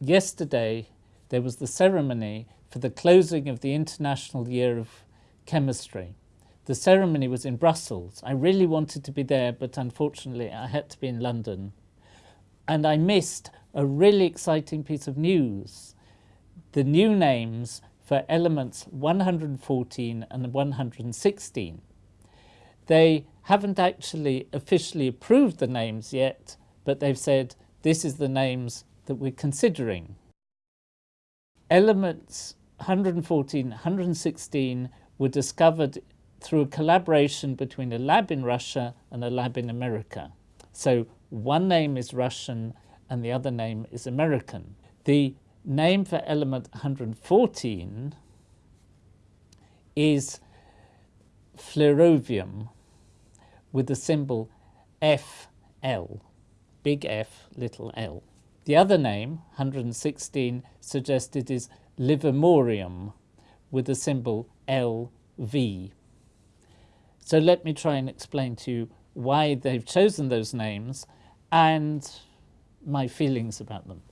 yesterday there was the ceremony for the closing of the International Year of Chemistry. The ceremony was in Brussels. I really wanted to be there, but unfortunately I had to be in London. And I missed a really exciting piece of news. The new names for elements 114 and 116. They haven't actually officially approved the names yet, but they've said this is the names that we're considering. Elements 114, 116 were discovered through a collaboration between a lab in Russia and a lab in America. So one name is Russian and the other name is American. The name for element 114 is flerovium with the symbol FL, big F, little l. The other name, 116, suggested is livermorium with the symbol LV. So let me try and explain to you why they've chosen those names and my feelings about them.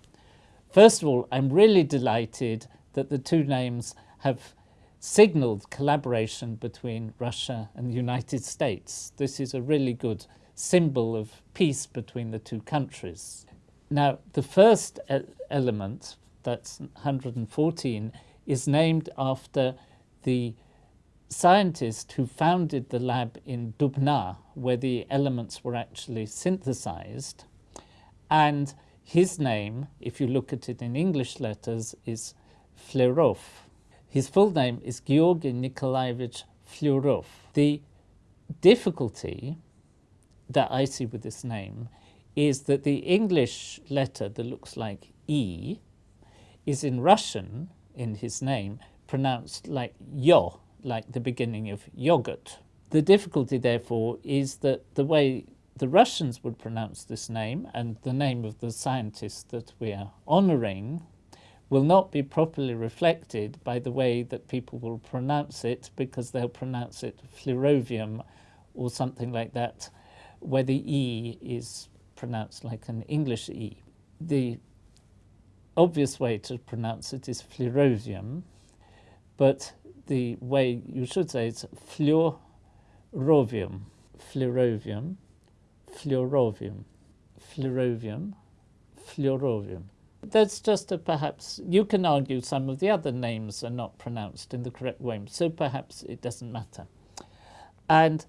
First of all, I'm really delighted that the two names have signaled collaboration between Russia and the United States. This is a really good symbol of peace between the two countries. Now, the first element, that's 114, is named after the scientist who founded the lab in Dubna, where the elements were actually synthesized. And his name, if you look at it in English letters, is Flerov. His full name is Georgy Nikolaevich Flerov. The difficulty that I see with this name is that the English letter that looks like E is in Russian, in his name, pronounced like yo, like the beginning of yogurt. The difficulty, therefore, is that the way the Russians would pronounce this name and the name of the scientist that we are honouring will not be properly reflected by the way that people will pronounce it because they'll pronounce it flerovium or something like that where the E is pronounced like an English E. The obvious way to pronounce it is flerovium, but the way you should say it's fluorovium, fluorovium, fluorovium, fluorovium, fluorovium. That's just a perhaps, you can argue some of the other names are not pronounced in the correct way, so perhaps it doesn't matter. And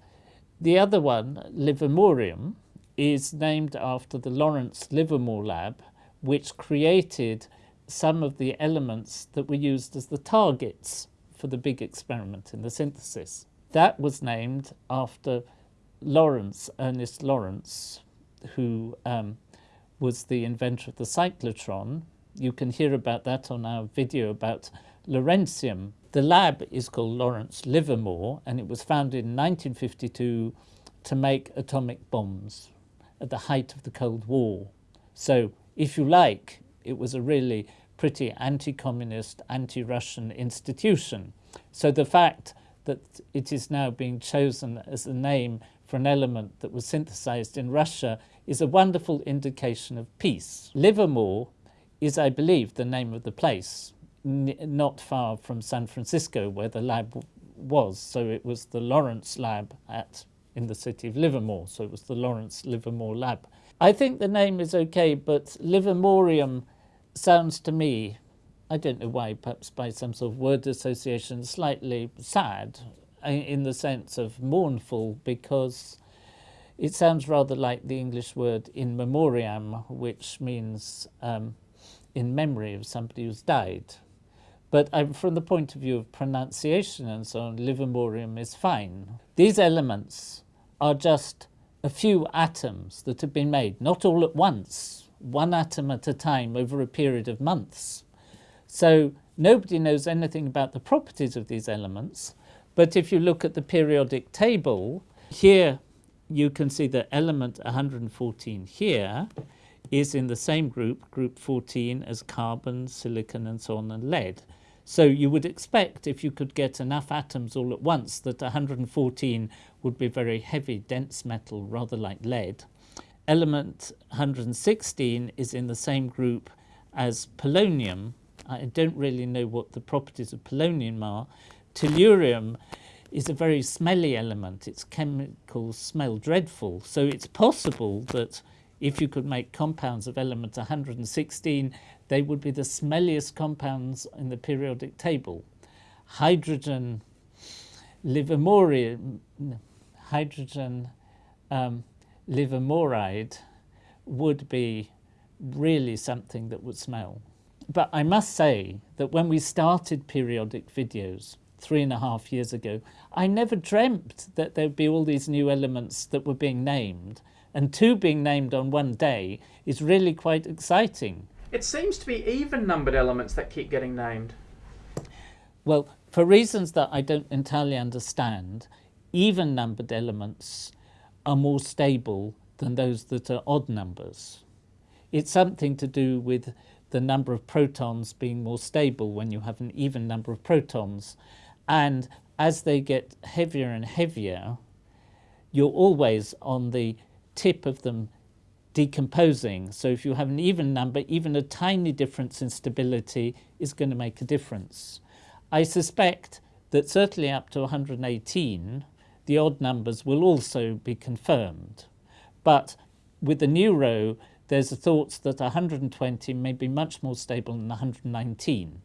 the other one, livermorium, is named after the Lawrence Livermore lab, which created some of the elements that were used as the targets for the big experiment in the synthesis. That was named after Lawrence, Ernest Lawrence, who um, was the inventor of the cyclotron. You can hear about that on our video about Lawrencium. The lab is called Lawrence Livermore and it was founded in 1952 to make atomic bombs at the height of the Cold War. So if you like, it was a really pretty anti-communist, anti-Russian institution. So the fact that it is now being chosen as the name for an element that was synthesized in Russia is a wonderful indication of peace. Livermore is, I believe, the name of the place, not far from San Francisco where the lab was. So it was the Lawrence lab at in the city of Livermore. So it was the Lawrence Livermore lab. I think the name is okay, but Livermorium sounds to me, I don't know why, perhaps by some sort of word association, slightly sad in the sense of mournful because it sounds rather like the English word in memoriam, which means um, in memory of somebody who's died. But from the point of view of pronunciation and so on, livermorium is fine. These elements are just a few atoms that have been made, not all at once, one atom at a time over a period of months. So nobody knows anything about the properties of these elements. But if you look at the periodic table, here you can see the element 114 here is in the same group, group 14, as carbon, silicon, and so on, and lead. So you would expect if you could get enough atoms all at once that 114 would be very heavy, dense metal, rather like lead. Element 116 is in the same group as polonium. I don't really know what the properties of polonium are. Tellurium is a very smelly element. Its chemicals smell dreadful. So it's possible that if you could make compounds of element 116, they would be the smelliest compounds in the periodic table. Hydrogen livermorium, hydrogen um, livermoride would be really something that would smell. But I must say that when we started periodic videos three and a half years ago, I never dreamt that there'd be all these new elements that were being named. And two being named on one day is really quite exciting. It seems to be even numbered elements that keep getting named. Well, for reasons that I don't entirely understand, even numbered elements are more stable than those that are odd numbers. It's something to do with the number of protons being more stable when you have an even number of protons. And as they get heavier and heavier, you're always on the tip of them decomposing. So if you have an even number, even a tiny difference in stability is going to make a difference. I suspect that certainly up to 118, the odd numbers will also be confirmed. But with the new row, there's a thought that 120 may be much more stable than 119.